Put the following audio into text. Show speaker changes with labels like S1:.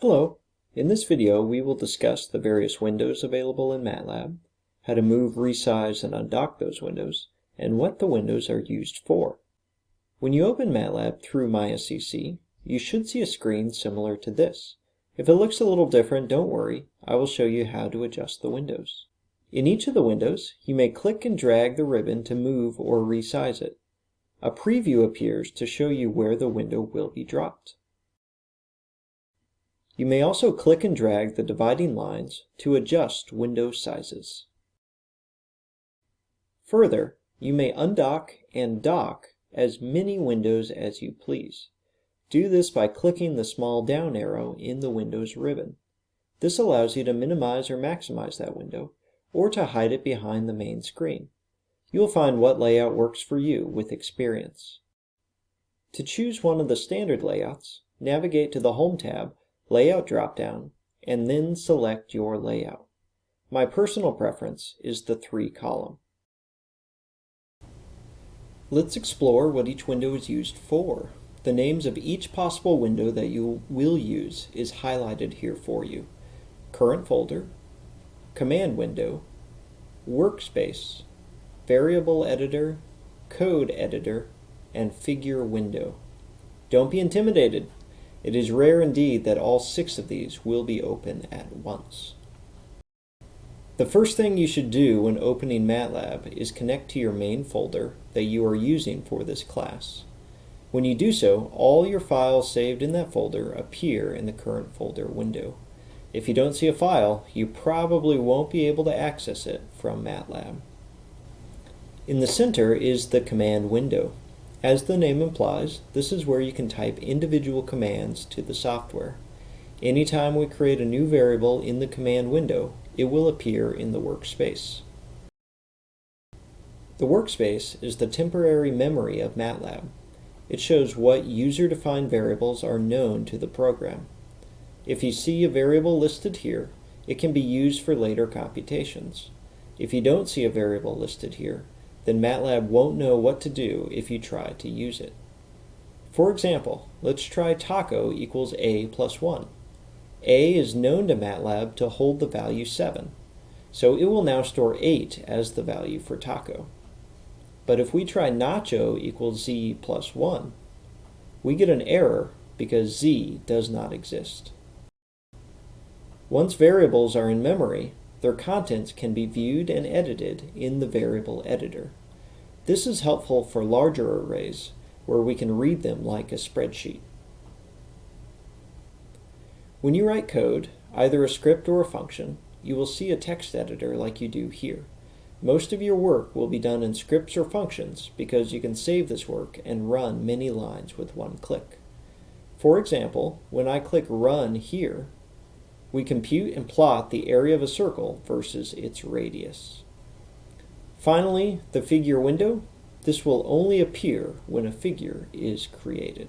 S1: Hello. In this video we will discuss the various windows available in MATLAB, how to move, resize, and undock those windows, and what the windows are used for. When you open MATLAB through MySCC, you should see a screen similar to this. If it looks a little different, don't worry, I will show you how to adjust the windows. In each of the windows, you may click and drag the ribbon to move or resize it. A preview appears to show you where the window will be dropped. You may also click and drag the dividing lines to adjust window sizes. Further, you may undock and dock as many windows as you please. Do this by clicking the small down arrow in the Windows ribbon. This allows you to minimize or maximize that window, or to hide it behind the main screen. You will find what layout works for you with experience. To choose one of the standard layouts, navigate to the Home tab, Layout dropdown, and then select your layout. My personal preference is the three column. Let's explore what each window is used for. The names of each possible window that you will use is highlighted here for you. Current folder, command window, workspace, variable editor, code editor, and figure window. Don't be intimidated. It is rare indeed that all six of these will be open at once. The first thing you should do when opening MATLAB is connect to your main folder that you are using for this class. When you do so, all your files saved in that folder appear in the current folder window. If you don't see a file, you probably won't be able to access it from MATLAB. In the center is the command window. As the name implies, this is where you can type individual commands to the software. Anytime we create a new variable in the command window, it will appear in the workspace. The workspace is the temporary memory of MATLAB. It shows what user-defined variables are known to the program. If you see a variable listed here, it can be used for later computations. If you don't see a variable listed here, then MATLAB won't know what to do if you try to use it. For example, let's try taco equals a plus 1. a is known to MATLAB to hold the value 7, so it will now store 8 as the value for taco. But if we try nacho equals z plus 1, we get an error because z does not exist. Once variables are in memory, their contents can be viewed and edited in the variable editor. This is helpful for larger arrays where we can read them like a spreadsheet. When you write code, either a script or a function, you will see a text editor like you do here. Most of your work will be done in scripts or functions because you can save this work and run many lines with one click. For example, when I click Run here, we compute and plot the area of a circle versus its radius. Finally, the figure window. This will only appear when a figure is created.